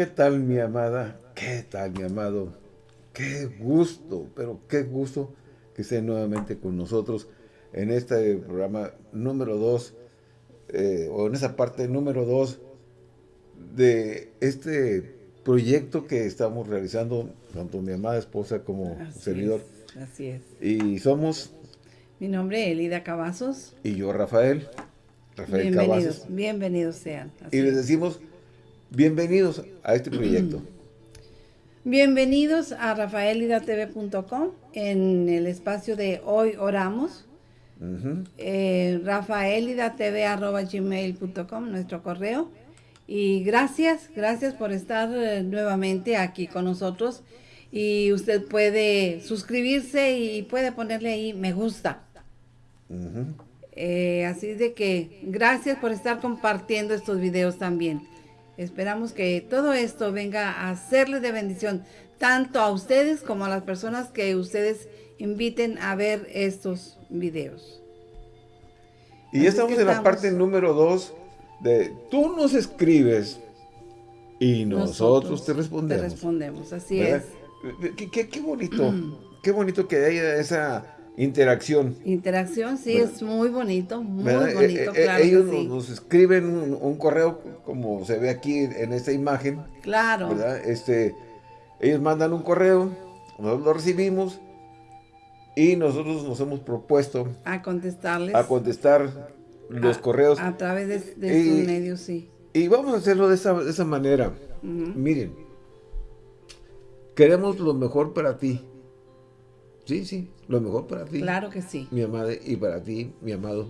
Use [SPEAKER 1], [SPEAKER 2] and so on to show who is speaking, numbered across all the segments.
[SPEAKER 1] ¿Qué tal mi amada? ¿Qué tal mi amado? Qué gusto, pero qué gusto que esté nuevamente con nosotros en este programa número 2, eh, o en esa parte número 2 de este proyecto que estamos realizando, tanto mi amada esposa como servidor.
[SPEAKER 2] así es.
[SPEAKER 1] Y somos...
[SPEAKER 2] Mi nombre es Elida Cavazos.
[SPEAKER 1] Y yo, Rafael.
[SPEAKER 2] Rafael bienvenidos, Bienvenidos sean.
[SPEAKER 1] y les decimos bienvenidos a este proyecto.
[SPEAKER 2] Bienvenidos a rafaelidatv.com en el espacio de Hoy Oramos. Uh eh, rafaelidatv.gmail.com, nuestro correo. Y gracias, gracias por estar eh, nuevamente aquí con nosotros. Y usted puede suscribirse y puede ponerle ahí me gusta. Eh, así de que gracias por estar compartiendo estos videos también. Esperamos que todo esto venga a serle de bendición tanto a ustedes como a las personas que ustedes inviten a ver estos videos.
[SPEAKER 1] Y ya estamos en la parte número dos de tú nos escribes y nosotros, te respondemos.
[SPEAKER 2] Te respondemos, así es.
[SPEAKER 1] Qué, qué bonito, qué bonito que haya esa interacción.
[SPEAKER 2] Interacción, sí, es muy bonito, muy bonito, eh, eh, claro
[SPEAKER 1] Ellos nos, escriben un, correo, como se ve aquí en esta imagen.
[SPEAKER 2] Claro.
[SPEAKER 1] Este, ellos mandan un correo, nosotros lo recibimos y nosotros nos hemos propuesto
[SPEAKER 2] a contestarles.
[SPEAKER 1] A contestar los correos.
[SPEAKER 2] A través de, de sus medios, sí.
[SPEAKER 1] Y vamos a hacerlo de esa, de esa manera. Miren, queremos lo mejor para ti. Sí, sí, lo mejor para ti.
[SPEAKER 2] Claro que sí.
[SPEAKER 1] Mi amada, y para ti, mi amado,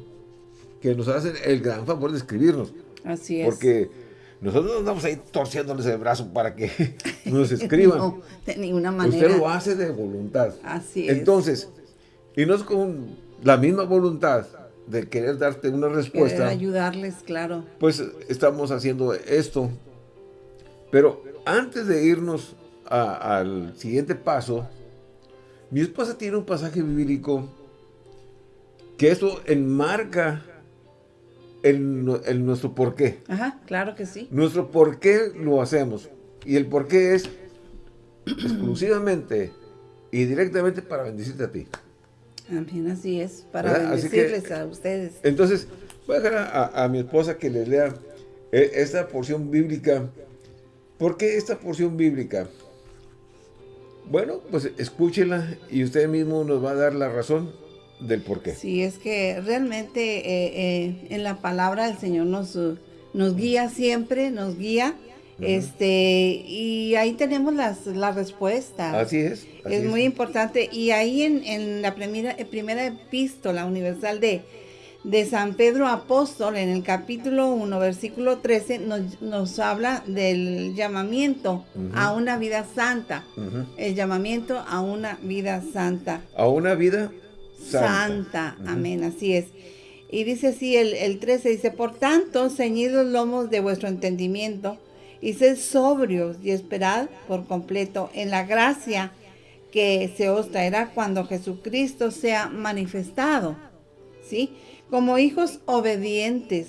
[SPEAKER 1] que nos hacen el gran favor de escribirnos.
[SPEAKER 2] Así es.
[SPEAKER 1] Porque nosotros no andamos ahí torciéndoles el brazo para que nos escriban. no,
[SPEAKER 2] de ninguna manera.
[SPEAKER 1] Usted lo hace de voluntad.
[SPEAKER 2] Así es.
[SPEAKER 1] Entonces, y no es con la misma voluntad de querer darte una respuesta. Querer
[SPEAKER 2] ayudarles, claro.
[SPEAKER 1] Pues estamos haciendo esto. Pero antes de irnos al siguiente paso, mi esposa tiene un pasaje bíblico que eso enmarca el, nuestro por qué.
[SPEAKER 2] Ajá, claro que sí.
[SPEAKER 1] Nuestro por qué lo hacemos. Y el por qué es exclusivamente y directamente para bendecirte a ti.
[SPEAKER 2] También así es, para bendecirles a ustedes.
[SPEAKER 1] Entonces, voy a dejar a, mi esposa que les lea eh, esta porción bíblica. ¿Por qué esta porción bíblica? Bueno, pues escúchela y usted mismo nos va a dar la razón del por qué.
[SPEAKER 2] Sí, es que realmente eh, eh, en la palabra del Señor nos, nos guía siempre, nos guía. Este, y ahí tenemos las, la respuesta.
[SPEAKER 1] Así es.
[SPEAKER 2] es, muy importante. Y ahí en, en la primera, primera epístola universal de, de San Pedro Apóstol, en el capítulo 1, versículo 13, nos, habla del llamamiento a una vida santa. El llamamiento a una vida santa.
[SPEAKER 1] A una vida
[SPEAKER 2] santa. Amén, así es. Y dice así el, el 13, dice, por tanto, ceñid los lomos de vuestro entendimiento y sed sobrios y esperad por completo en la gracia que se os traerá cuando Jesucristo sea manifestado. ¿Sí? Como hijos obedientes.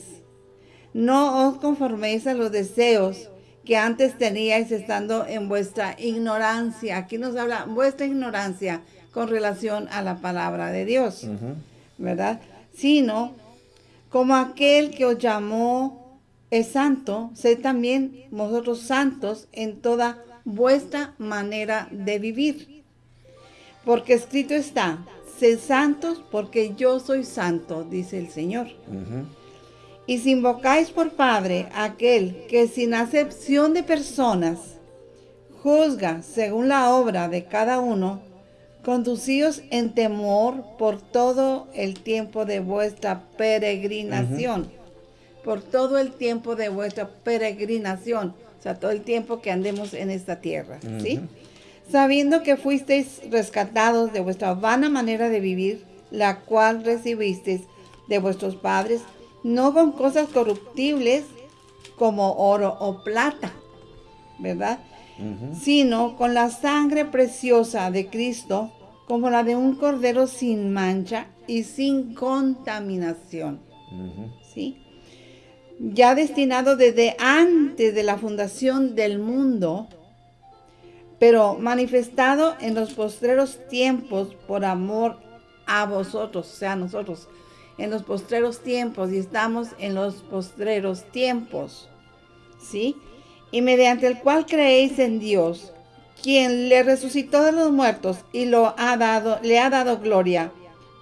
[SPEAKER 2] No os conforméis a los deseos que antes teníais estando en vuestra ignorancia. Aquí nos habla vuestra ignorancia con relación a la palabra de Dios, ¿verdad? Sino como aquel que os llamó es santo, sed también vosotros santos en toda vuestra manera de vivir. Porque escrito está, Sed santos porque yo soy santo, dice el Señor. Y si invocáis por Padre aquel que sin acepción de personas juzga según la obra de cada uno, conducíos en temor por todo el tiempo de vuestra peregrinación. Por todo el tiempo de vuestra peregrinación. O sea, todo el tiempo que andemos en esta tierra. ¿Sí? Sabiendo que fuisteis rescatados de vuestra vana manera de vivir, la cual recibisteis de vuestros padres, no con cosas corruptibles como oro o plata, ¿verdad? Sino con la sangre preciosa de Cristo, como la de un cordero sin mancha y sin contaminación. ¿Sí? ya destinado desde antes de la fundación del mundo, pero manifestado en los postreros tiempos por amor a vosotros, o sea, nosotros, en los postreros tiempos, y estamos en los postreros tiempos, ¿sí? Y mediante el cual creéis en Dios, quien le resucitó de los muertos y ha dado, le ha dado gloria,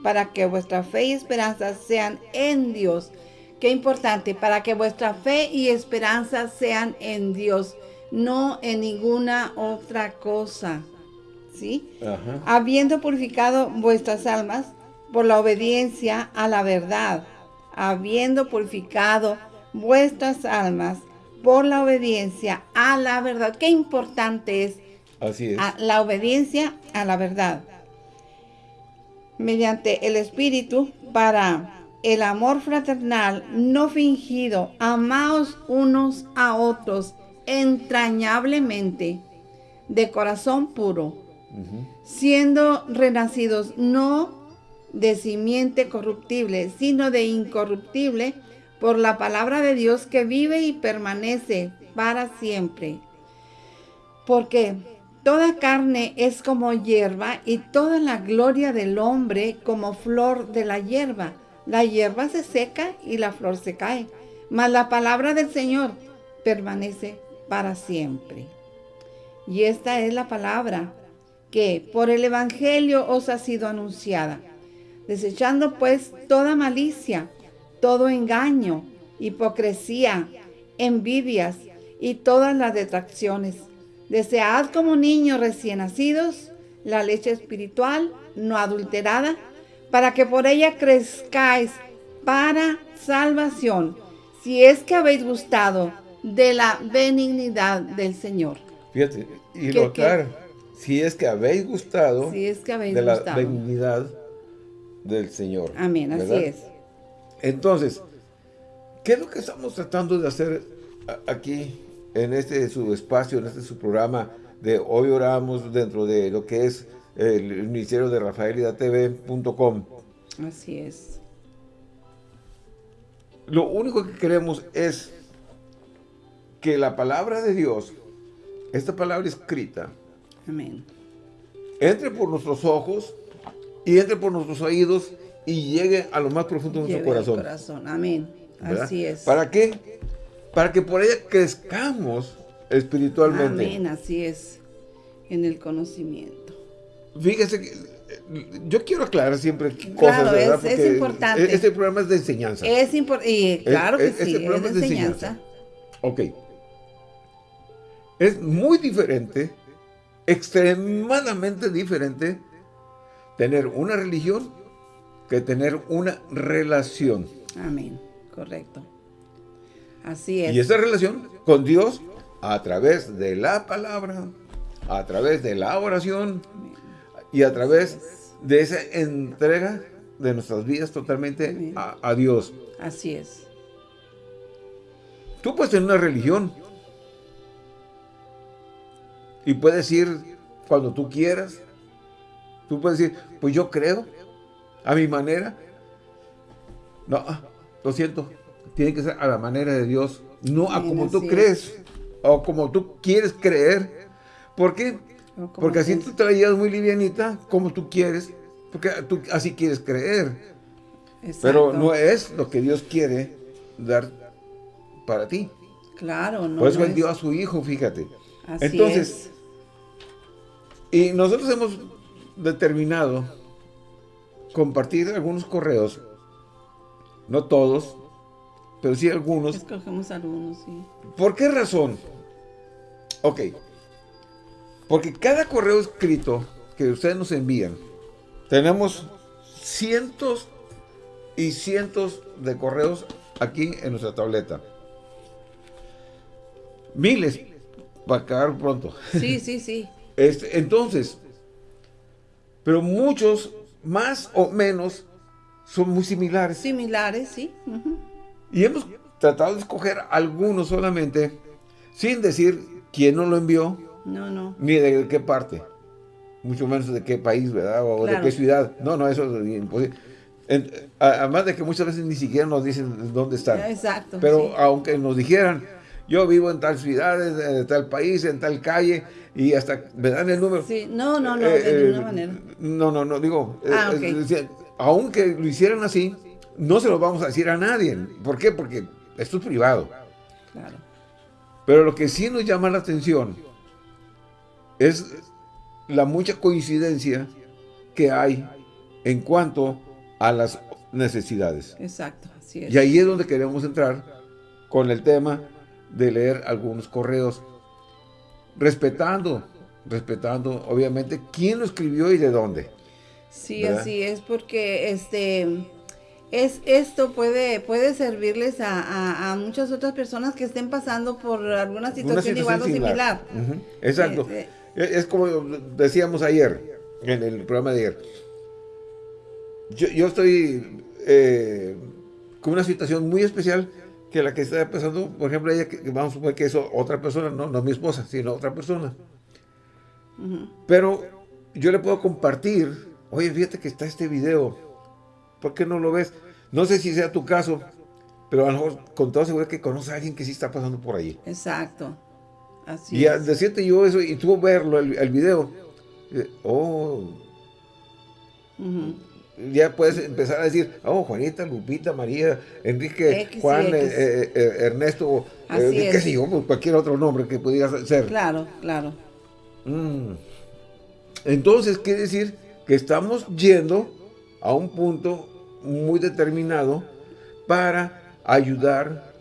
[SPEAKER 2] para que vuestra fe y esperanza sean en Dios. Qué importante, para que vuestra fe y esperanza sean en Dios, no en ninguna otra cosa. ¿Sí? Habiendo purificado vuestras almas por la obediencia a la verdad, habiendo purificado vuestras almas por la obediencia a la verdad. Qué importante es,
[SPEAKER 1] Así es.
[SPEAKER 2] la obediencia a la verdad. Mediante el Espíritu para el amor fraternal no fingido, amaos unos a otros entrañablemente, de corazón puro, siendo renacidos no de simiente corruptible, sino de incorruptible, por la palabra de Dios que vive y permanece para siempre. Porque toda carne es como hierba y toda la gloria del hombre como flor de la hierba. La hierba se seca y la flor se cae, mas la palabra del Señor permanece para siempre. Y esta es la palabra que por el Evangelio os ha sido anunciada. Desechando pues toda malicia, todo engaño, hipocresía, envidias y todas las detracciones. Desead como niños recién nacidos la leche espiritual no adulterada para que por ella crezcáis para salvación, si es que habéis gustado de la benignidad del Señor.
[SPEAKER 1] Fíjate, y notar, si es que habéis gustado
[SPEAKER 2] si es que habéis
[SPEAKER 1] de la benignidad del Señor.
[SPEAKER 2] Amén, así es.
[SPEAKER 1] Entonces, ¿qué es lo que estamos tratando de hacer aquí en este su espacio, en este su programa de Hoy Oramos dentro de lo que es el ministerio de rafaelidatv.com.
[SPEAKER 2] Así es.
[SPEAKER 1] Lo único que queremos es que la palabra de Dios, esta palabra escrita,
[SPEAKER 2] Amén.
[SPEAKER 1] entre por nuestros ojos y entre por nuestros oídos y llegue a lo más profundo de nuestro corazón.
[SPEAKER 2] corazón. Amén. Así es.
[SPEAKER 1] ¿Para qué? Para que por ella crezcamos espiritualmente.
[SPEAKER 2] Amén, así es. En el conocimiento.
[SPEAKER 1] Fíjese que yo quiero aclarar siempre cosas, ¿verdad?
[SPEAKER 2] Es, es importante.
[SPEAKER 1] Este programa es de enseñanza.
[SPEAKER 2] Es importante. Claro que sí, este es de enseñanza.
[SPEAKER 1] Ok. Es muy diferente, extremadamente diferente, tener una religión que tener una relación.
[SPEAKER 2] Amén, correcto. Así es.
[SPEAKER 1] Y esa relación con Dios a través de la palabra, a través de la oración, y a través de esa entrega de nuestras vidas totalmente a, Dios.
[SPEAKER 2] Así es.
[SPEAKER 1] Tú puedes tener una religión y puedes ir cuando tú quieras. Tú puedes decir, pues yo creo, a mi manera. No, lo siento, tiene que ser a la manera de Dios, no a como tú crees o como tú quieres creer. ¿Por qué? Porque así tú te la llevas muy livianita, como tú quieres, porque tú así quieres creer. Pero no es lo que Dios quiere dar para ti.
[SPEAKER 2] Claro, no.
[SPEAKER 1] Por eso Él dio a su Hijo, fíjate. Así Entonces, y nosotros hemos determinado compartir algunos correos, no todos, pero sí algunos.
[SPEAKER 2] Escogemos algunos, sí.
[SPEAKER 1] ¿Por qué razón? Ok. Porque cada correo escrito que ustedes nos envían, tenemos cientos y cientos de correos aquí en nuestra tableta. Miles, para acabar pronto.
[SPEAKER 2] Sí, sí, sí.
[SPEAKER 1] Este, entonces, pero muchos, más o menos, son muy similares.
[SPEAKER 2] Similares, sí.
[SPEAKER 1] Y hemos tratado de escoger algunos solamente, sin decir quién nos lo envió,
[SPEAKER 2] no, no.
[SPEAKER 1] Ni de qué parte. Mucho menos de qué país, ¿verdad? O de qué ciudad. No, no, eso es imposible. además de que muchas veces ni siquiera nos dicen dónde están.
[SPEAKER 2] Exacto.
[SPEAKER 1] Pero aunque nos dijeran, yo vivo en tal ciudad, en tal país, en tal calle, y hasta me dan el número.
[SPEAKER 2] Sí, no, no, no, de eh, ninguna manera.
[SPEAKER 1] No, no, no, digo, ah, aunque lo hicieran así, no se lo vamos a decir a nadie. ¿Por qué? Porque esto es privado. Claro. Pero lo que sí nos llama la atención es la mucha coincidencia que hay en cuanto a las necesidades.
[SPEAKER 2] Exacto, así es.
[SPEAKER 1] Y ahí es donde queremos entrar con el tema de leer algunos correos, respetando, respetando obviamente quién lo escribió y de dónde.
[SPEAKER 2] Sí, así es, porque este es esto puede puede servirles a, muchas otras personas que estén pasando por alguna situación, igual o similar.
[SPEAKER 1] Exacto. Eh, eh, es, como decíamos ayer, en el programa de ayer. Yo, estoy eh, con una situación muy especial que la que está pasando, por ejemplo, ella, que, vamos a suponer que es otra persona, no, no mi esposa, sino otra persona. Pero yo le puedo compartir, oye, fíjate que está este video, ¿por qué no lo ves? No sé si sea tu caso, pero a lo mejor con toda seguridad que conoce a alguien que sí está pasando por allí.
[SPEAKER 2] Exacto
[SPEAKER 1] y al decirte yo eso y tú verlo, el, el video, eh, oh, ya puedes empezar a decir, oh, Juanita, Lupita, María, Enrique, Juan, eh, eh, Ernesto, qué sé yo, pues, cualquier otro nombre que pudiera ser.
[SPEAKER 2] Claro, claro.
[SPEAKER 1] Mm. Entonces, quiere decir que estamos yendo a un punto muy determinado para ayudar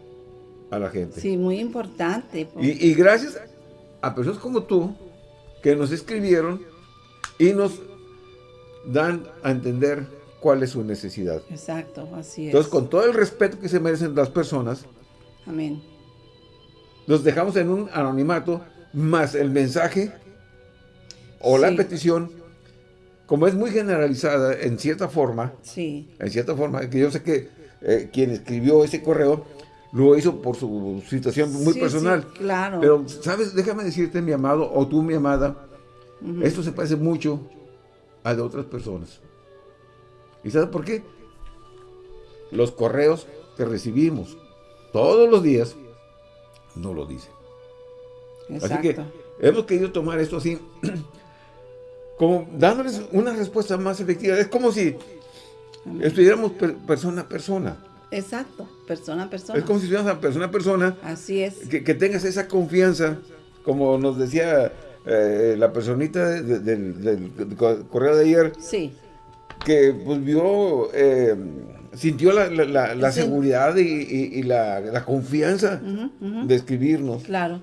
[SPEAKER 1] a la gente.
[SPEAKER 2] Sí, muy importante.
[SPEAKER 1] Y, gracias a personas como tú, que nos escribieron y nos dan a entender cuál es su necesidad.
[SPEAKER 2] Exacto, así
[SPEAKER 1] es. Entonces, con todo el respeto que se merecen las personas,
[SPEAKER 2] Amén.
[SPEAKER 1] Los dejamos en un anonimato, más el mensaje o la petición, como es muy generalizada en cierta forma,
[SPEAKER 2] sí.
[SPEAKER 1] en cierta forma, que yo sé que eh, quien escribió ese correo lo hizo por su situación muy personal.
[SPEAKER 2] claro.
[SPEAKER 1] Pero, ¿sabes? Déjame decirte, mi amado, o tú, mi amada, esto se parece mucho a de otras personas. ¿Y sabes por qué? Los correos que recibimos todos los días no lo dicen. Así que hemos querido tomar esto así, como dándoles una respuesta más efectiva. Es como si estuviéramos persona a persona.
[SPEAKER 2] Exacto, persona a persona.
[SPEAKER 1] Es como si fueras persona a persona.
[SPEAKER 2] Así es.
[SPEAKER 1] Que, tengas esa confianza, como nos decía eh, la personita del, correo de ayer.
[SPEAKER 2] Sí.
[SPEAKER 1] Que pues vio, eh, sintió la, seguridad y, la, confianza de escribirnos.
[SPEAKER 2] Claro.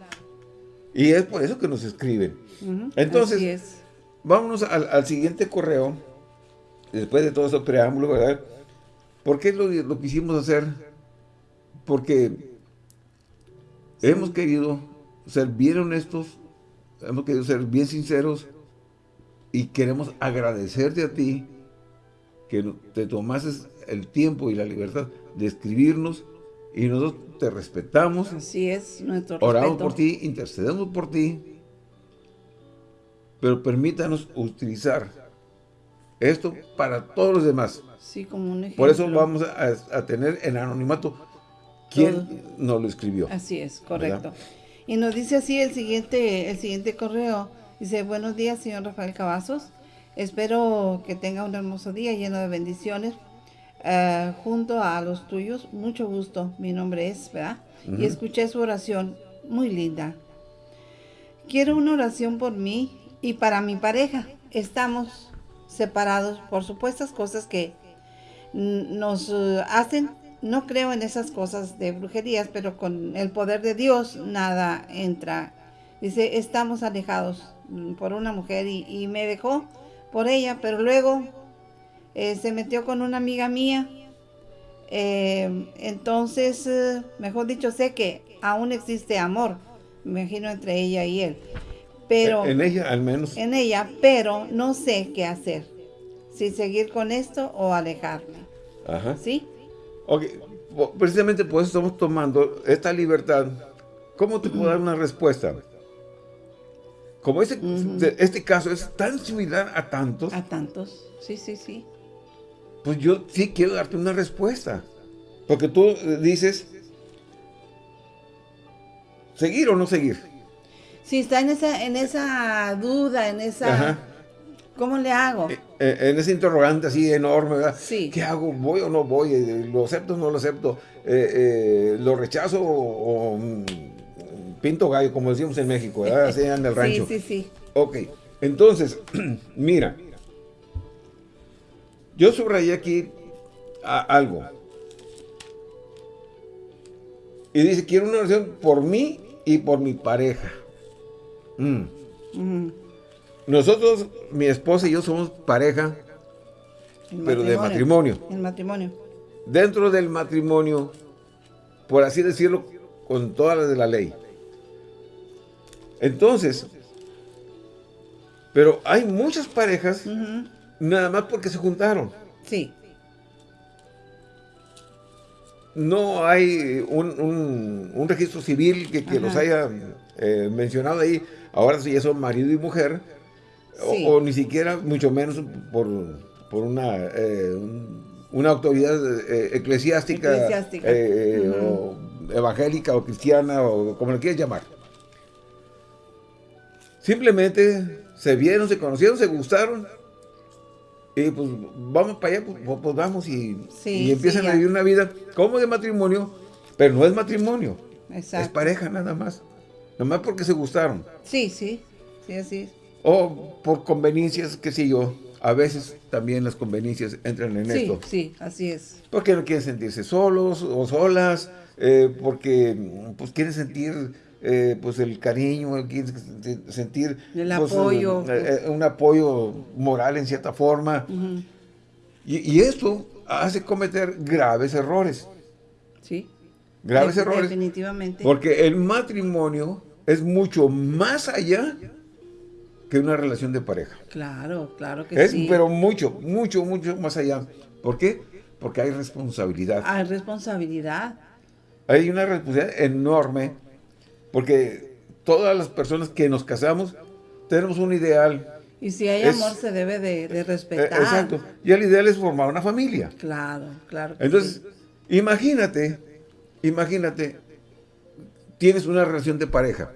[SPEAKER 1] Y es por eso que nos escriben. Entonces, vámonos al, al siguiente correo, después de todo ese preámbulo, ¿verdad? ¿Por qué lo, quisimos hacer? Porque hemos querido ser bien honestos, hemos querido ser bien sinceros y queremos agradecerte a ti que te tomases el tiempo y la libertad de escribirnos y nosotros te respetamos.
[SPEAKER 2] Así es, nuestro
[SPEAKER 1] Oramos por ti, intercedemos por ti, pero permítanos utilizar esto para todos los demás. Por eso vamos a, tener en anonimato quién nos lo escribió.
[SPEAKER 2] Así es, correcto. Y nos dice así el siguiente, el siguiente correo. Dice, buenos días, señor Rafael Cavazos. Espero que tenga un hermoso día lleno de bendiciones. Eh, junto a los tuyos, mucho gusto. Mi nombre es, ¿verdad? Y escuché su oración, muy linda. Quiero una oración por mí y para mi pareja. Estamos separados por supuestas cosas que nos eh, hacen, no creo en esas cosas de brujerías, pero con el poder de Dios nada entra. Dice, estamos alejados mm, por una mujer y, me dejó por ella, pero luego eh, se metió con una amiga mía. Eh, entonces, mejor dicho, sé que aún existe amor, me imagino entre ella y él. Pero,
[SPEAKER 1] en ella al menos.
[SPEAKER 2] En ella, pero no sé qué hacer. Si seguir con esto o alejarme.
[SPEAKER 1] Ajá.
[SPEAKER 2] ¿Sí?
[SPEAKER 1] Ok, precisamente por eso estamos tomando esta libertad. ¿Cómo te puedo dar una respuesta? Como este, este caso es tan similar a tantos.
[SPEAKER 2] A tantos, sí, sí, sí.
[SPEAKER 1] pues yo sí quiero darte una respuesta. Porque tú dices, ¿seguir o no seguir?
[SPEAKER 2] Si está en esa, en esa duda, en esa... ¿Cómo le hago? Eh,
[SPEAKER 1] eh, en ese interrogante así enorme, ¿verdad? Sí. ¿Qué hago? ¿Voy o no voy? Eh, ¿Lo acepto o no lo acepto? ¿Lo rechazo o, mm, pinto gallo, como decimos en México, ¿verdad? Así en el rancho.
[SPEAKER 2] Sí, sí, sí.
[SPEAKER 1] Ok, entonces, mira, yo subrayé aquí algo. Y dice, quiero una oración por mí y por mi pareja. Mm. Nosotros, mi esposa y yo somos pareja, pero de matrimonio.
[SPEAKER 2] El matrimonio.
[SPEAKER 1] Dentro del matrimonio, por así decirlo, con todas las de la ley. Entonces, pero hay muchas parejas, nada más porque se juntaron.
[SPEAKER 2] Sí.
[SPEAKER 1] No hay un, registro civil que, los haya eh, mencionado ahí. Ahora sí ya son marido y mujer o, ni siquiera, mucho menos por, por una, eh, una autoridad eh, eclesiástica, eh, o evangélica o cristiana o como le quieras llamar. Simplemente se vieron, se conocieron, se gustaron y pues vamos para allá, pues, pues, pues vamos y, empiezan a vivir una vida como de matrimonio, pero no es matrimonio, es pareja nada más, nada más porque se gustaron.
[SPEAKER 2] Sí, sí, sí, así es.
[SPEAKER 1] O por conveniencias, qué sé yo. A veces también las conveniencias entran en esto.
[SPEAKER 2] Sí, así es.
[SPEAKER 1] Porque no quieren sentirse solos o solas, eh, porque pues quieren sentir eh, pues el cariño, quieren sentir
[SPEAKER 2] el pues, apoyo.
[SPEAKER 1] Eh, un apoyo moral en cierta forma. y, y, esto hace cometer graves errores.
[SPEAKER 2] Sí.
[SPEAKER 1] Graves errores.
[SPEAKER 2] Definitivamente.
[SPEAKER 1] Porque el matrimonio es mucho más allá que una relación de pareja.
[SPEAKER 2] Claro, claro que
[SPEAKER 1] sí. Pero mucho, mucho, mucho más allá. ¿Por qué? Porque hay responsabilidad.
[SPEAKER 2] Hay responsabilidad.
[SPEAKER 1] Hay una responsabilidad enorme, porque todas las personas que nos casamos tenemos un ideal.
[SPEAKER 2] Y si hay amor se debe de, respetar.
[SPEAKER 1] Eh, exacto. Y el ideal es formar una familia.
[SPEAKER 2] Claro, claro.
[SPEAKER 1] Entonces, imagínate, imagínate, tienes una relación de pareja,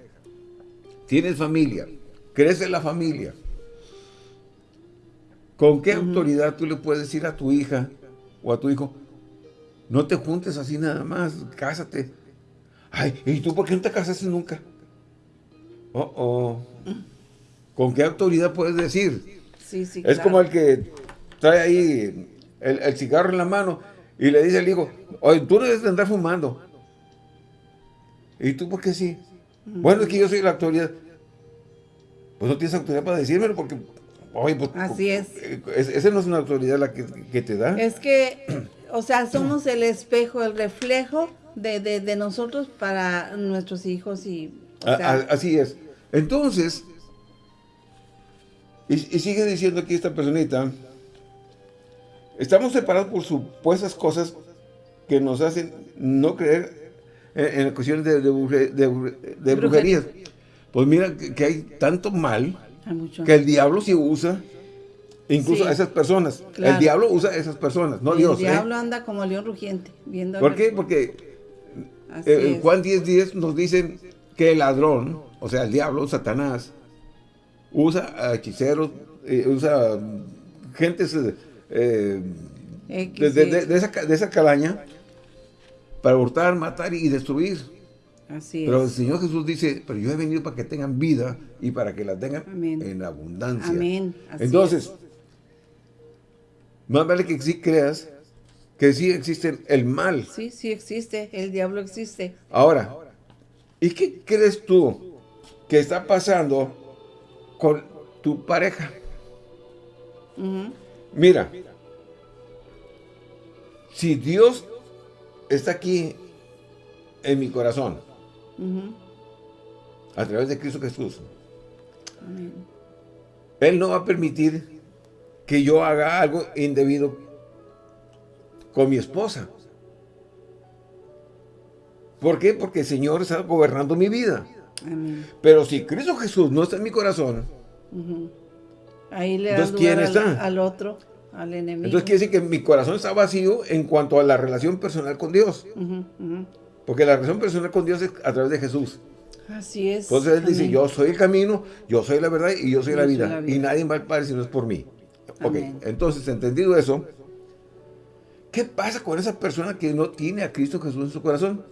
[SPEAKER 1] tienes familia, crece la familia. ¿Con qué autoridad tú le puedes decir a tu hija o a tu hijo, no te juntes así nada más, cásate? Ay, ¿y tú por qué no te casaste nunca? Oh, oh. ¿Con qué autoridad puedes decir?
[SPEAKER 2] Sí, sí,
[SPEAKER 1] es como el que trae ahí el, cigarro en la mano y le dice al hijo, oye, tú no debes andar fumando. ¿Y tú por qué sí? Bueno, es que yo soy la autoridad pues no tienes autoridad para decírmelo porque, oye, pues...
[SPEAKER 2] Así es.
[SPEAKER 1] Esa no es una autoridad la que, te da.
[SPEAKER 2] Es que, o sea, somos el espejo, el reflejo de, nosotros para nuestros hijos y...
[SPEAKER 1] así es. Entonces, y, sigue diciendo aquí esta personita, estamos separados por supuestas cosas que nos hacen no creer en, cuestiones de, de, brujerías. Pues mira que, hay tanto mal que el diablo sí usa incluso a esas personas. El diablo usa a esas personas, no Dios.
[SPEAKER 2] El ¿eh? diablo anda como león rugiente. Viendo
[SPEAKER 1] ¿Por qué? Porque eh, Juan 10.10 nos dice que el ladrón, o sea, el diablo, Satanás, usa a hechiceros, eh, usa gentes de, esa, de esa calaña para hurtar, matar y destruir. Pero el Señor Jesús dice, pero yo he venido para que tengan vida y para que la tengan en abundancia.
[SPEAKER 2] Amén.
[SPEAKER 1] Entonces, más vale que sí creas que sí existe el mal.
[SPEAKER 2] Sí, sí existe, el diablo existe.
[SPEAKER 1] Ahora, ¿y qué crees tú que está pasando con tu pareja? Mira, si Dios está aquí en mi corazón, a través de Cristo Jesús. Él no va a permitir que yo haga algo indebido con mi esposa. ¿Por qué? Porque el Señor está gobernando mi vida. Pero si Cristo Jesús no está en mi corazón,
[SPEAKER 2] ahí le da ¿quién está? al otro. al enemigo.
[SPEAKER 1] Entonces quiere decir que mi corazón está vacío en cuanto a la relación personal con Dios. Porque la relación personal con Dios es a través de Jesús.
[SPEAKER 2] Así es.
[SPEAKER 1] Entonces Él dice, yo soy el camino, yo soy la verdad y yo soy, la, vida, Y nadie va al Padre si no es por mí. Ok, entonces entendido eso, ¿qué pasa con esa persona que no tiene a Cristo Jesús en su corazón?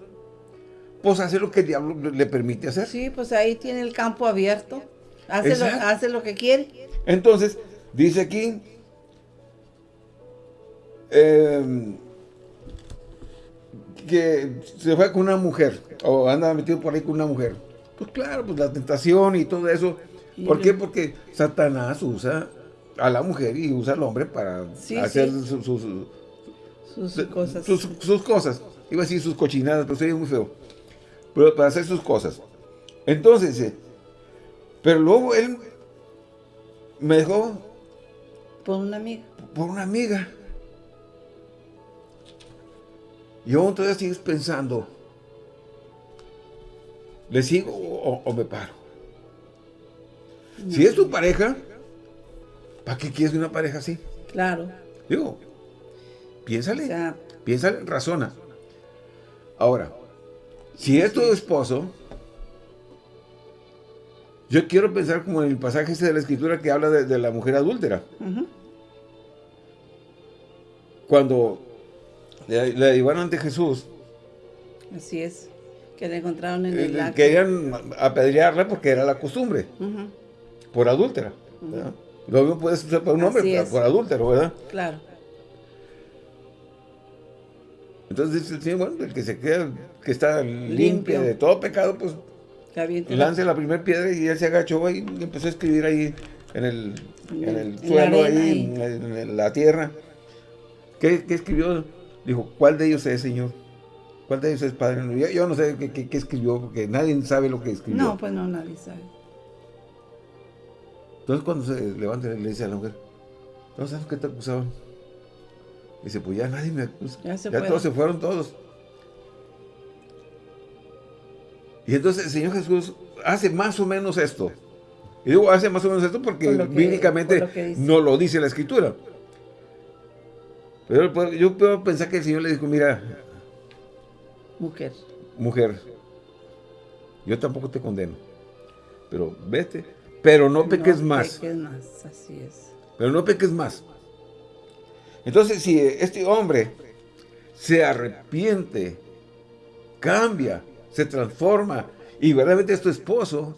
[SPEAKER 1] Pues hace lo que el diablo le permite hacer.
[SPEAKER 2] Sí, pues ahí tiene el campo abierto. Hace, lo, hace lo que quiere.
[SPEAKER 1] Entonces, dice aquí, em, que se fue con una mujer, o anda metido por ahí con una mujer. Pues claro, pues la tentación y todo eso. ¿Por qué? Porque Satanás usa a la mujer y usa al hombre para hacer Sus,
[SPEAKER 2] sus, cosas.
[SPEAKER 1] Sus, cosas. Iba a decir sus cochinadas, pero sería muy feo. Pero para hacer sus cosas. Entonces, eh, pero luego él me dejó...
[SPEAKER 2] Por una amiga.
[SPEAKER 1] Por una amiga. Y aún todavía sigues pensando, ¿le sigo o, me paro? Si es tu pareja, ¿para qué quieres una pareja así?
[SPEAKER 2] Claro.
[SPEAKER 1] Digo, piénsale, piénsale, razona. Ahora, si es tu esposo, yo quiero pensar como en el pasaje este de la escritura que habla de, la mujer adúltera. Cuando le, llevaron ante Jesús.
[SPEAKER 2] Así es, que le encontraron en el
[SPEAKER 1] lago. Querían apedrearla porque era la costumbre, por adúltera. Lo mismo puede ser para un hombre, por adúltero, ¿verdad?
[SPEAKER 2] Claro.
[SPEAKER 1] Entonces dice el Señor, bueno, el que se queda, que está limpio, de todo pecado, pues lance la primera piedra y él se agachó y empezó a escribir ahí en el, en el suelo, ahí, En, la tierra. ¿Qué, ¿Qué escribió? Dijo, ¿cuál de ellos es, Señor? ¿Cuál de ellos es Padre? Yo, yo no sé qué, escribió, porque nadie sabe lo que escribió.
[SPEAKER 2] No, pues no, nadie sabe.
[SPEAKER 1] Entonces cuando se levanta le dice a la mujer, ¿no sabes qué te acusaban? Dice, pues ya nadie me acusa. Ya, se ya todos se fueron todos. Y entonces el Señor Jesús hace más o menos esto. Y digo, hace más o menos esto porque bíblicamente no lo dice la Escritura. Pero yo puedo pensar que el Señor le dijo, mira...
[SPEAKER 2] Mujer.
[SPEAKER 1] Mujer. Yo tampoco te condeno. Pero vete. Pero no peques más.
[SPEAKER 2] Peques más, así es.
[SPEAKER 1] Pero no peques más. Entonces, si este hombre se arrepiente, cambia, se transforma, y verdaderamente es tu esposo,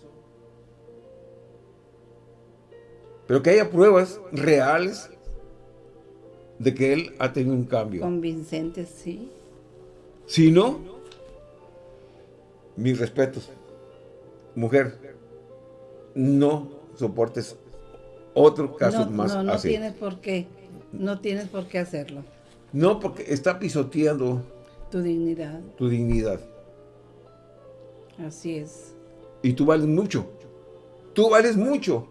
[SPEAKER 1] pero que haya pruebas reales de que él ha tenido un cambio.
[SPEAKER 2] Convincente, sí.
[SPEAKER 1] Si no, mis respetos. Mujer, no soportes otro caso más
[SPEAKER 2] no, no
[SPEAKER 1] así.
[SPEAKER 2] No tienes por qué. No tienes por qué hacerlo.
[SPEAKER 1] No, porque está pisoteando...
[SPEAKER 2] Tu dignidad.
[SPEAKER 1] Tu dignidad.
[SPEAKER 2] Así es.
[SPEAKER 1] Y tú vales mucho. Tú vales mucho.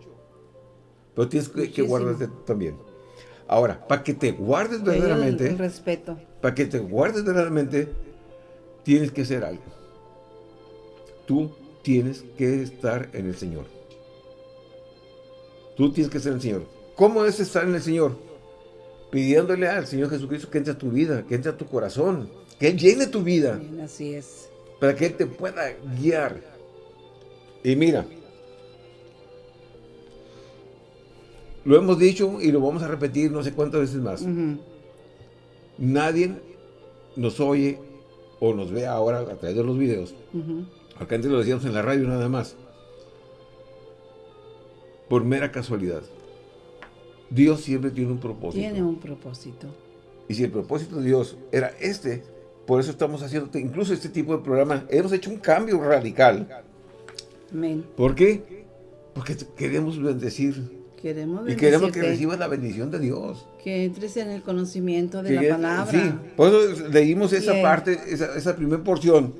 [SPEAKER 1] Pero tienes que, que guardarte también. Ahora, para que te guardes verdaderamente...
[SPEAKER 2] respeto.
[SPEAKER 1] Para que te guardes verdaderamente, tienes que ser algo. Tú tienes que estar en el Señor. Tú tienes que ser el Señor. ¿Cómo es estar en el Señor? Pidiéndole al Señor Jesucristo que entre a tu vida, que entre a tu corazón, que Él llene tu vida.
[SPEAKER 2] así es.
[SPEAKER 1] Para que Él te pueda guiar. Y mira, Lo hemos dicho y lo vamos a repetir no sé cuántas veces más. Nadie nos oye o nos ve ahora a través de los videos. Acá antes lo decíamos en la radio nada más. Por mera casualidad. Dios siempre tiene un propósito.
[SPEAKER 2] Tiene un propósito.
[SPEAKER 1] Y si el propósito de Dios era este, por eso estamos haciendo incluso este tipo de programa. Hemos hecho un cambio radical.
[SPEAKER 2] Amén.
[SPEAKER 1] ¿Por qué? Porque queremos bendecir
[SPEAKER 2] Queremos
[SPEAKER 1] y queremos que recibas la bendición de Dios.
[SPEAKER 2] Que entres en el conocimiento de la palabra.
[SPEAKER 1] Sí, por eso leímos esa parte, esa, esa primera porción.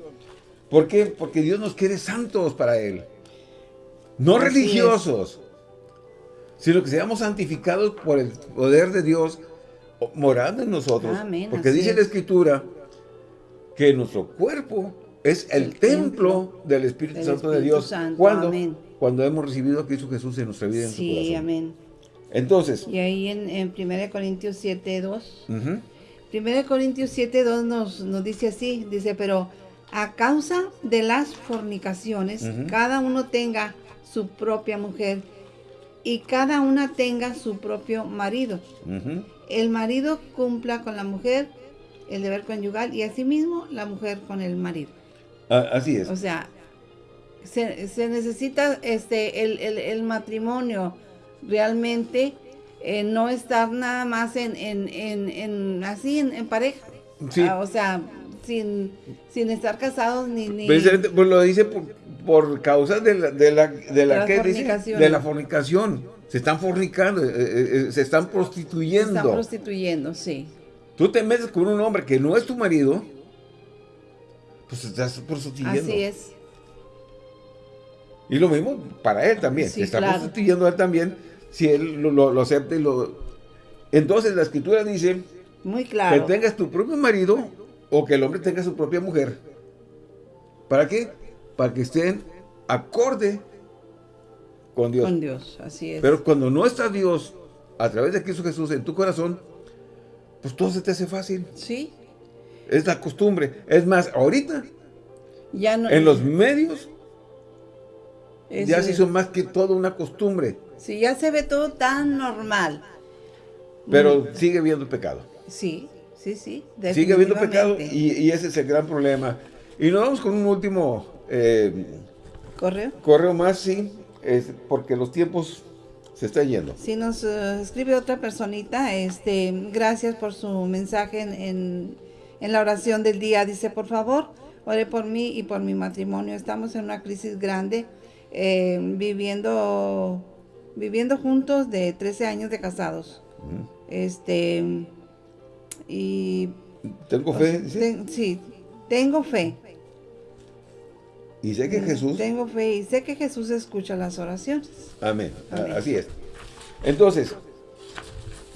[SPEAKER 1] ¿Por qué? Porque Dios nos quiere santos para Él. No religiosos, sino que seamos santificados por el poder de Dios morando en nosotros. porque dice la Escritura que nuestro cuerpo es el, templo, del Espíritu Santo de Dios.
[SPEAKER 2] Santo,
[SPEAKER 1] ¿Cuándo? Cuando hemos recibido a Cristo Jesús en nuestra vida en
[SPEAKER 2] sí, amén.
[SPEAKER 1] Entonces.
[SPEAKER 2] Y ahí en, en 1 Corintios 7, 2. 1 Corintios 7, 2 nos, nos dice así, dice, pero a causa de las fornicaciones, cada uno tenga su propia mujer y cada una tenga su propio marido. El marido cumpla con la mujer el deber conyugal y asimismo la mujer con el marido.
[SPEAKER 1] Ah, así es.
[SPEAKER 2] O sea, se, necesita este el, matrimonio realmente eh, no estar nada más en, en, así en, pareja. Ah, o sea, sin, sin estar casados ni... ni...
[SPEAKER 1] Pues, pues lo dice por, causa de la, de la, de la, de la fornicación. Se están fornicando, eh, eh, se están prostituyendo. Se
[SPEAKER 2] están prostituyendo, sí.
[SPEAKER 1] Tú te metes con un hombre que no es tu marido, pues estás prostituyendo.
[SPEAKER 2] Así es.
[SPEAKER 1] Y lo mismo para él también. Sí, está prostituyendo a él también si él lo, acepta y lo... Entonces la escritura dice...
[SPEAKER 2] Muy claro.
[SPEAKER 1] Que tengas tu propio marido o que el hombre tenga su propia mujer. ¿Para qué? Para que estén acorde con Dios.
[SPEAKER 2] Con Dios, así es.
[SPEAKER 1] Pero cuando no está Dios a través de Cristo Jesús en tu corazón, pues todo se te hace fácil.
[SPEAKER 2] Sí.
[SPEAKER 1] Es la costumbre. Es más, ahorita, ya no, en los medios, ya se hizo más que todo una costumbre.
[SPEAKER 2] Sí, ya se ve todo tan normal.
[SPEAKER 1] Pero mm. sigue habiendo pecado.
[SPEAKER 2] Sí, sí, sí.
[SPEAKER 1] Sigue habiendo pecado y, ese es el gran problema. Y nos vamos con un último... Eh,
[SPEAKER 2] ¿Correo?
[SPEAKER 1] Correo más, sí, es porque los tiempos se está yendo.
[SPEAKER 2] Si nos eh, escribe otra personita, este, gracias por su mensaje en, en, la oración del día. Dice, por favor, ore por mí y por mi matrimonio. Estamos en una crisis grande, eh, viviendo, viviendo juntos de 13 años de casados. Este, y...
[SPEAKER 1] ¿Tengo fe?
[SPEAKER 2] sí, tengo fe.
[SPEAKER 1] Y sé que Jesús...
[SPEAKER 2] Tengo fe y sé que Jesús escucha las oraciones.
[SPEAKER 1] Amén. Así es. Entonces,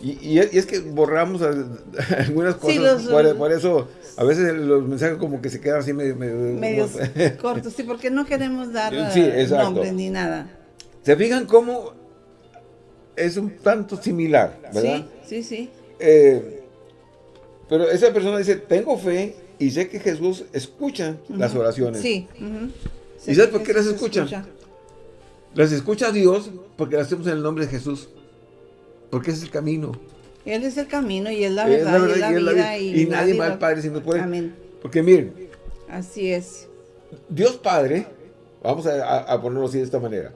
[SPEAKER 1] y, es que borramos algunas cosas, por, eso a veces los mensajes como que se quedan así medio...
[SPEAKER 2] Medios cortos, sí, porque no queremos dar sí, nombre ni nada.
[SPEAKER 1] ¿Se fijan cómo es un tanto similar, verdad?
[SPEAKER 2] Sí, sí, sí.
[SPEAKER 1] Eh, pero esa persona dice, tengo fe y sé que Jesús escucha las oraciones.
[SPEAKER 2] Sí.
[SPEAKER 1] ¿Y sabes por qué las escucha? Las escucha Dios porque las hacemos en el nombre de Jesús. Porque ese es el camino.
[SPEAKER 2] Él es el camino y es la verdad, y, es la vida,
[SPEAKER 1] y, nadie va al Padre si no puede. Amén. Porque miren.
[SPEAKER 2] Así es.
[SPEAKER 1] Dios Padre, vamos a, ponerlo así de esta manera,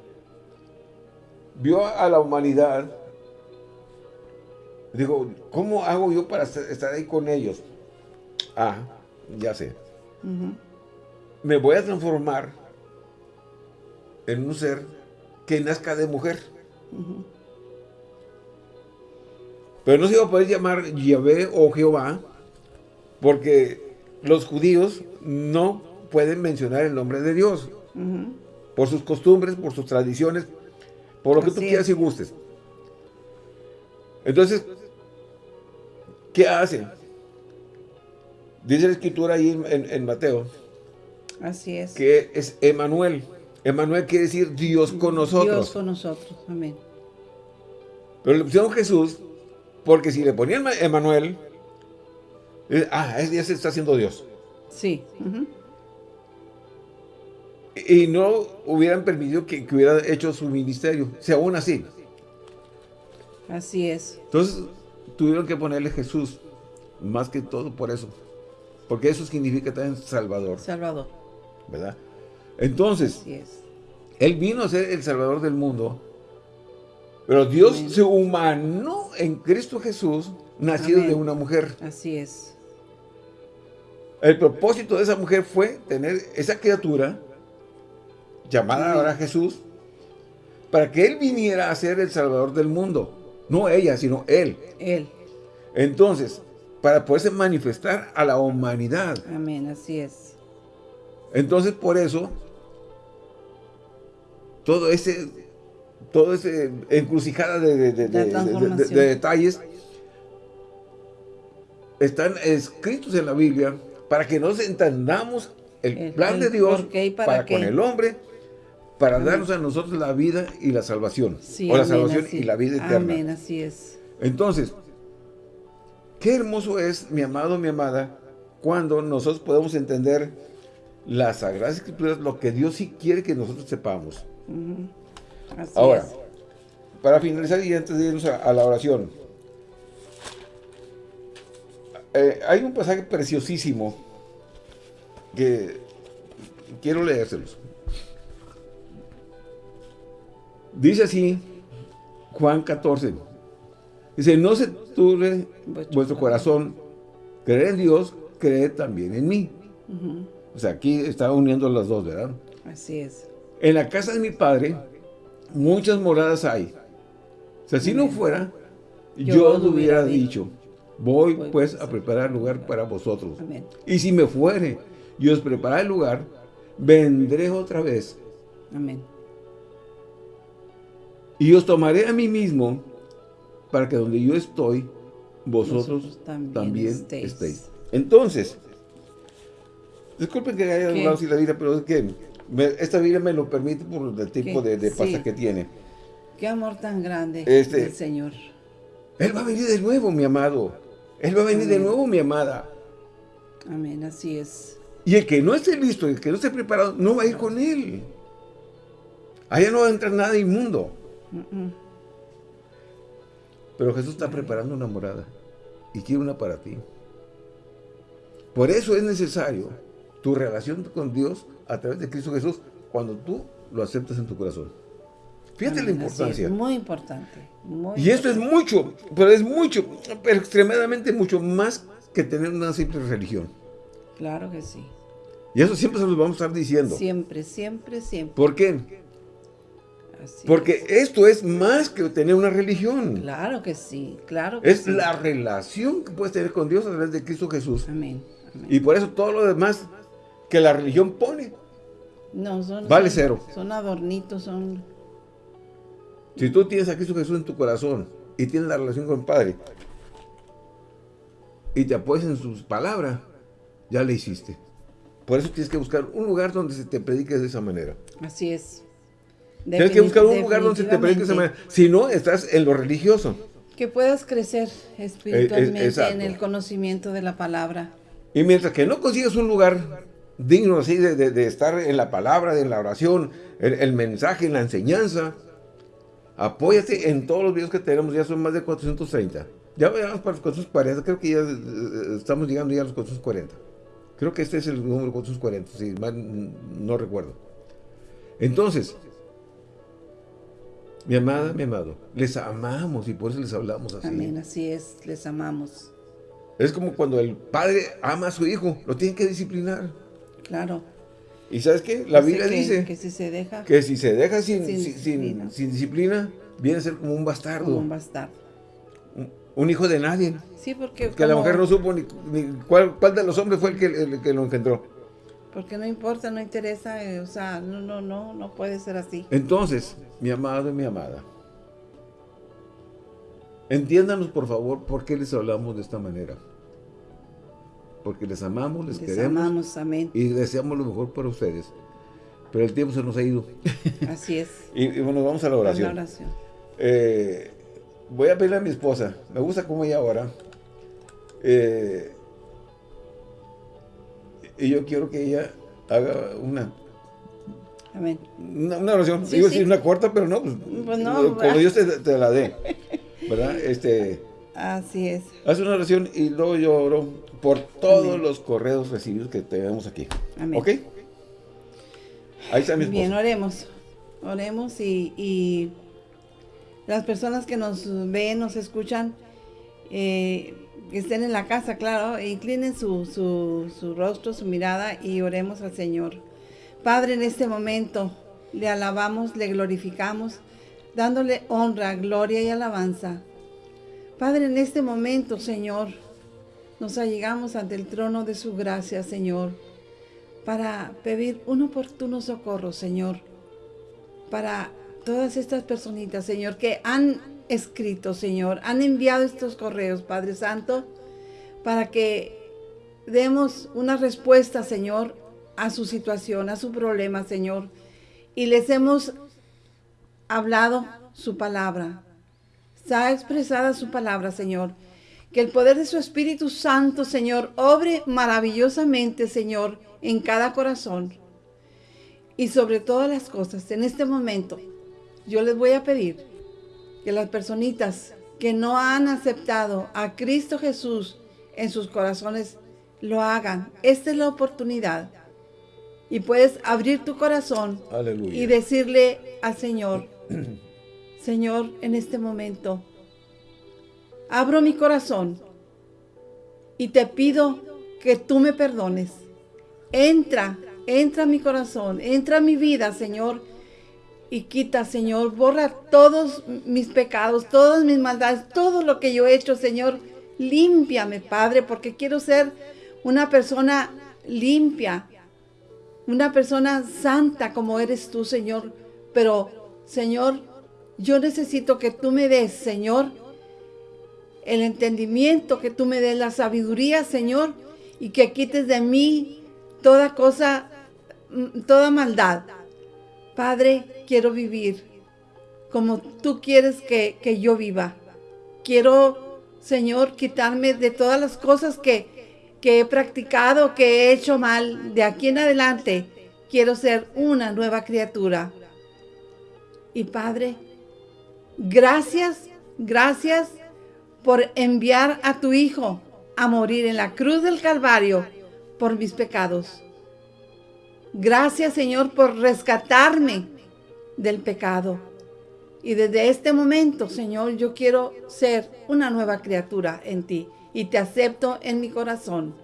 [SPEAKER 1] vio a la humanidad, digo, ¿cómo hago yo para estar ahí con ellos? Ah, ya sé. Me voy a transformar en un ser que nazca de mujer. Pero no se iba a poder llamar Yahvé o Jehová, porque los judíos no pueden mencionar el nombre de Dios. Por sus costumbres, por sus tradiciones, por lo que tú quieras y gustes. Entonces, ¿qué hace? Dice la escritura ahí en, Mateo.
[SPEAKER 2] Así es.
[SPEAKER 1] Que es Emanuel. Emanuel quiere decir Dios con nosotros.
[SPEAKER 2] Dios con nosotros, amén.
[SPEAKER 1] Pero le pusieron Jesús, porque si le ponían Emanuel, eh, ah, ya se está haciendo Dios.
[SPEAKER 2] Sí.
[SPEAKER 1] Y no hubieran permitido que, hubiera hecho su ministerio, si aún así.
[SPEAKER 2] Así es.
[SPEAKER 1] Entonces, tuvieron que ponerle Jesús, más que todo por eso. Porque eso significa también Salvador.
[SPEAKER 2] Salvador.
[SPEAKER 1] ¿Verdad? Entonces, Él vino a ser el Salvador del mundo, pero Dios se humanó en Cristo Jesús, nacido de una mujer.
[SPEAKER 2] Así es.
[SPEAKER 1] El propósito de esa mujer fue tener esa criatura, llamada ahora Jesús, para que Él viniera a ser el Salvador del mundo. No ella, sino Él.
[SPEAKER 2] Él.
[SPEAKER 1] Entonces, para poderse manifestar a la humanidad.
[SPEAKER 2] Amén, así es.
[SPEAKER 1] Entonces, por eso, todo ese, todo ese encrucijada de, detalles están escritos en la Biblia para que nos entendamos el, plan de Dios para con el hombre, para darnos a nosotros la vida y la salvación. o la salvación y la vida eterna.
[SPEAKER 2] Amén, así es.
[SPEAKER 1] Entonces, qué hermoso es, mi amado, mi amada, cuando nosotros podemos entender las Sagradas Escrituras, lo que Dios sí quiere que nosotros sepamos. Ahora, para finalizar y antes de irnos a, la oración, eh, hay un pasaje preciosísimo que quiero leérselos. Dice así, Juan 14, dice, no se turbe vuestro corazón, creer en Dios, creed también en mí. O sea, aquí está uniendo las dos, ¿verdad?
[SPEAKER 2] Así es.
[SPEAKER 1] En la casa de mi padre, muchas moradas hay. O sea, si no fuera, yo, os hubiera dicho, voy pues, pues a preparar lugar para vosotros. Y si me fuere y os preparar el lugar, vendré otra vez.
[SPEAKER 2] Amén.
[SPEAKER 1] Y os tomaré a mí mismo, para que donde yo estoy, vosotros, también, estéis. Entonces, disculpen que haya hablado así la vida, pero es que esta vida me lo permite por el tipo de, de pasta que tiene.
[SPEAKER 2] Qué amor tan grande este, del Señor.
[SPEAKER 1] Él va a venir de nuevo, mi amado. Él va a venir de nuevo, mi amada.
[SPEAKER 2] Amén, así es.
[SPEAKER 1] Y el que no esté listo, el que no esté preparado, no va a ir con Él. Allá no va a entrar nada inmundo. Pero Jesús está preparando una morada. Y quiere una para ti. Por eso es necesario tu relación con Dios a través de Cristo Jesús cuando tú lo aceptas en tu corazón. Fíjate la importancia.
[SPEAKER 2] muy importante.
[SPEAKER 1] y esto es mucho, pero es mucho, pero extremadamente mucho más que tener una simple religión.
[SPEAKER 2] Claro que sí.
[SPEAKER 1] Y eso siempre se los vamos a estar diciendo.
[SPEAKER 2] Siempre, siempre, siempre.
[SPEAKER 1] ¿Por qué? Porque esto es más que tener una religión.
[SPEAKER 2] Claro que sí, claro
[SPEAKER 1] Es la relación que puedes tener con Dios a través de Cristo Jesús.
[SPEAKER 2] Amén.
[SPEAKER 1] Y por eso todo lo demás que la religión pone,
[SPEAKER 2] no, son,
[SPEAKER 1] vale cero.
[SPEAKER 2] Son adornitos, son...
[SPEAKER 1] Si tú tienes a Cristo Jesús en tu corazón y tienes la relación con el Padre y te apoyas en sus palabras, ya le hiciste. Por eso tienes que buscar un lugar donde se te predique de esa manera.
[SPEAKER 2] Así es.
[SPEAKER 1] Tienes que buscar un lugar donde se te predique de esa manera. Si no, estás en lo religioso.
[SPEAKER 2] Que puedas crecer espiritualmente en el conocimiento de la palabra.
[SPEAKER 1] Y mientras que no consigas un lugar digno así de, estar en la palabra, en la oración, el, el, mensaje, en la enseñanza, apóyate en todos los videos que tenemos, ya son más de 430. Ya vamos para los 440, creo que ya eh, eh, estamos llegando ya a los 440. Creo que este es el número 440, si mal no recuerdo. Entonces, mi amada, mi amado, les amamos y por eso les hablamos así.
[SPEAKER 2] Amén, así es, les amamos.
[SPEAKER 1] Es como cuando el padre ama a su hijo, lo tiene que disciplinar.
[SPEAKER 2] Claro.
[SPEAKER 1] ¿Y sabes qué? La Biblia dice
[SPEAKER 2] que si se deja,
[SPEAKER 1] que si se deja sin, sin, disciplina. viene a ser como un bastardo.
[SPEAKER 2] Como un bastardo.
[SPEAKER 1] Un, hijo de nadie.
[SPEAKER 2] Sí, porque...
[SPEAKER 1] Que la mujer no supo ni, cuál, cuál, de los hombres fue el que, el que lo engendró.
[SPEAKER 2] Porque no importa, no interesa, eh, o sea, no, no, no, no puede ser así.
[SPEAKER 1] Entonces, mi amado y mi amada, entiéndanos por favor por qué les hablamos de esta manera. Porque les amamos, les, queremos.
[SPEAKER 2] Amamos, amén.
[SPEAKER 1] Y deseamos lo mejor para ustedes. Pero el tiempo se nos ha ido.
[SPEAKER 2] Así es.
[SPEAKER 1] y, bueno, vamos a la oración.
[SPEAKER 2] la oración.
[SPEAKER 1] Eh, voy a pedirle a mi esposa. Me gusta cómo ella ahora. Eh, y yo quiero que ella haga una
[SPEAKER 2] Amén.
[SPEAKER 1] Una, oración, sí, digo sí. una corta, pero no, pues, pues no, como Dios te, la dé, ¿verdad? Este,
[SPEAKER 2] Así es.
[SPEAKER 1] Haz una oración y luego yo oro por todos los correos recibidos que tenemos aquí. Amén. ¿Ok? Ahí está mi esposa.
[SPEAKER 2] Bien, oremos. Oremos y, y, las personas que nos ven, nos escuchan, eh, que estén en la casa, claro, inclinen su, su, su rostro, su mirada y oremos al Señor. Padre, en este momento le alabamos, le glorificamos, dándole honra, gloria y alabanza. Padre, en este momento, Señor, nos allegamos ante el trono de su gracia, Señor, para pedir un oportuno socorro, Señor, para todas estas personitas, Señor, que han escrito, Señor, han enviado estos correos, Padre Santo, para que demos una respuesta, Señor, a su situación, a su problema, Señor. y les hemos hablado su palabra. Está expresada su palabra, Señor. Que el poder de su Espíritu Santo, Señor, obre maravillosamente, Señor, en cada corazón. Y sobre todas las cosas, en este momento, yo les voy a pedir que las personitas que no han aceptado a Cristo Jesús en sus corazones, lo hagan. Esta es la oportunidad. Y puedes abrir tu corazón y decirle al Señor, Señor, en este momento, abro mi corazón y te pido que tú me perdones. Entra, entra a mi corazón, entra a mi vida, Señor, y quita, Señor, borra todos mis pecados, todas mis maldades, todo lo que yo he hecho, Señor. Límpiame, Padre, porque quiero ser una persona limpia, una persona santa como eres tú, Señor. Pero, Señor, yo necesito que tú me des, Señor, el entendimiento, que tú me des la sabiduría, Señor, y que quites de mí toda cosa, mm, toda maldad. Padre, quiero vivir como tú quieres que, que yo viva. Quiero, Señor, quitarme de todas las cosas que, que he practicado, que he hecho mal. De aquí en adelante, quiero ser una nueva criatura. Y Padre, gracias, gracias por enviar a tu Hijo a morir en la cruz del Calvario por mis pecados. Gracias, Señor, por rescatarme del pecado. Y desde este momento, Señor, yo quiero ser una nueva criatura en ti y te acepto en mi corazón.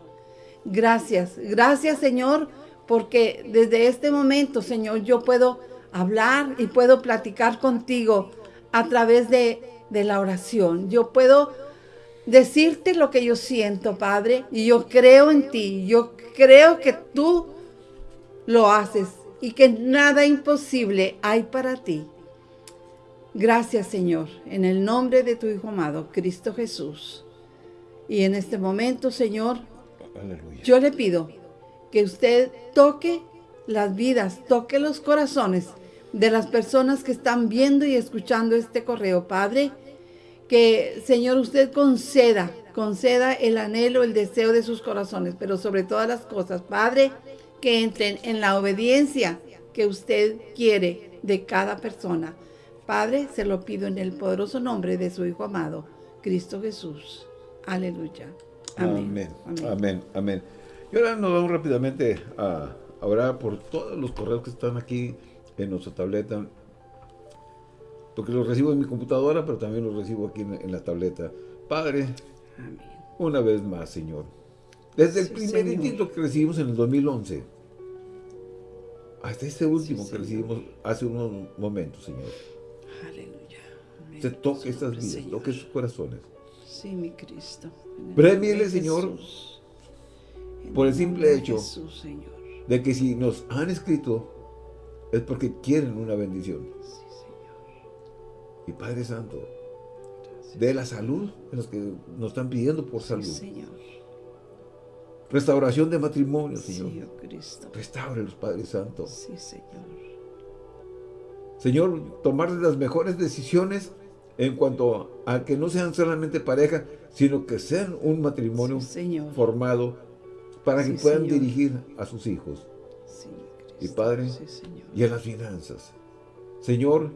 [SPEAKER 2] Gracias, gracias, Señor, porque desde este momento, Señor, yo puedo hablar y puedo platicar contigo a través de, de la oración. Yo puedo decirte lo que yo siento, Padre, y yo creo en ti. Yo creo que tú lo haces y que nada imposible hay para ti. Gracias, Señor, en el nombre de tu Hijo amado, Cristo Jesús. Y en este momento, Señor, yo le pido que usted toque las vidas, toque los corazones de las personas que están viendo y escuchando este correo, Padre. Que, Señor, usted conceda, conceda el anhelo, el deseo de sus corazones, pero sobre todas las cosas, Padre, que entren en la obediencia que usted quiere de cada persona. Padre, se lo pido en el poderoso nombre de su Hijo amado, Cristo Jesús. Aleluya.
[SPEAKER 1] Amén. Amén. Amén. Y ahora nos vamos rápidamente a, orar por todos los correos que están aquí en nuestra tableta. Porque los recibo en mi computadora, pero también los recibo aquí en, la tableta. Padre, una vez más, Señor. Desde el primer intento que recibimos en el 2011 hasta este último que recibimos hace unos momentos, Señor. Aleluya. Se toque estas vidas, toque sus corazones.
[SPEAKER 2] Sí, mi Cristo.
[SPEAKER 1] Premiele, Señor, por el simple hecho de que si nos han escrito es porque quieren una bendición. Sí, Señor. Y Padre Santo, de la salud, en los que nos están pidiendo por salud. Sí, Señor Restauración de matrimonio, Señor. Sí, oh Cristo. Restaure los Padres Santos. Sí, Señor. Señor, tomar las mejores decisiones en cuanto a que no sean solamente pareja, sino que sean un matrimonio formado para que puedan dirigir a sus hijos. Sí, y Padre, y en las finanzas. Señor,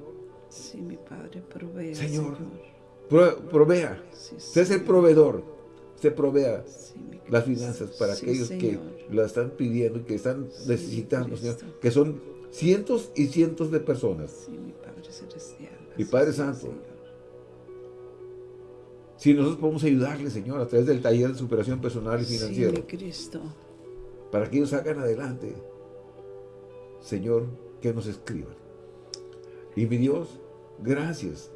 [SPEAKER 2] sí, mi Padre, provea,
[SPEAKER 1] Señor, provea, sé el proveedor, se provea las finanzas para aquellos que la están pidiendo y que están necesitando, Señor, que son cientos y cientos de personas. Sí, mi Padre Celestial. Mi Padre Santo. Si nosotros podemos ayudarles, Señor, a través del taller de superación personal y financiero. Sí, Cristo. Para que ellos salgan adelante. Señor, que nos escriban. Y mi Dios, gracias.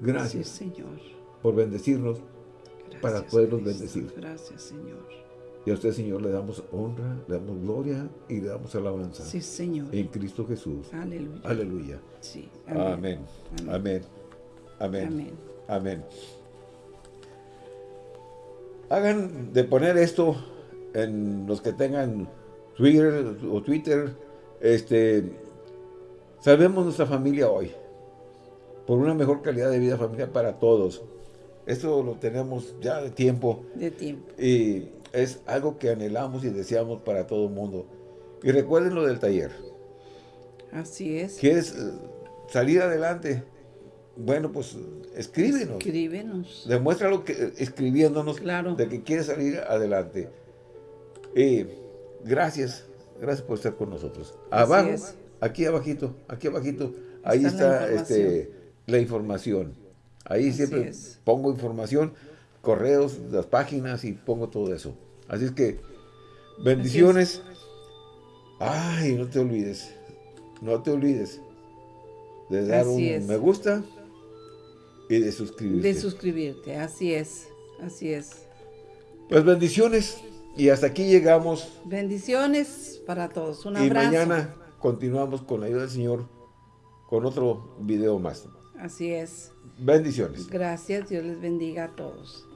[SPEAKER 1] Gracias, Señor. por bendecirnos para poderlos bendecir. Gracias, Señor. Y a usted, Señor, le damos honra, le damos gloria y le damos alabanza.
[SPEAKER 2] Sí, Señor.
[SPEAKER 1] En Cristo Jesús.
[SPEAKER 2] Aleluya.
[SPEAKER 1] Aleluya. Sí. Amén. Amén. Amén. Amén. Hagan de poner esto en los que tengan Twitter o Twitter, este, Salvemos nuestra familia hoy. Por una mejor calidad de vida familiar para todos. Esto lo tenemos ya de tiempo.
[SPEAKER 2] De tiempo.
[SPEAKER 1] Y es algo que anhelamos y deseamos para todo el mundo. Y recuerden lo del taller.
[SPEAKER 2] Así es.
[SPEAKER 1] ¿Quieres eh, salir adelante? Bueno, pues escríbenos.
[SPEAKER 2] Escríbenos.
[SPEAKER 1] Demuéstralo que, escribiéndonos
[SPEAKER 2] claro.
[SPEAKER 1] de que quieres salir adelante. Y gracias, gracias por estar con nosotros. Abajo, aquí abajito, aquí abajito, ahí está, la, información. Este, la información. Ahí siempre pongo información, correos, las páginas y pongo todo eso. Así es que, bendiciones. Ay, no te olvides, no te olvides de dar un me gusta y de suscribirte.
[SPEAKER 2] De suscribirte, así es, así es.
[SPEAKER 1] Pues bendiciones y hasta aquí llegamos.
[SPEAKER 2] Bendiciones para todos, un abrazo.
[SPEAKER 1] Y mañana continuamos con la ayuda del Señor con otro video más.
[SPEAKER 2] Así es.
[SPEAKER 1] Bendiciones.
[SPEAKER 2] Gracias, Dios les bendiga a todos.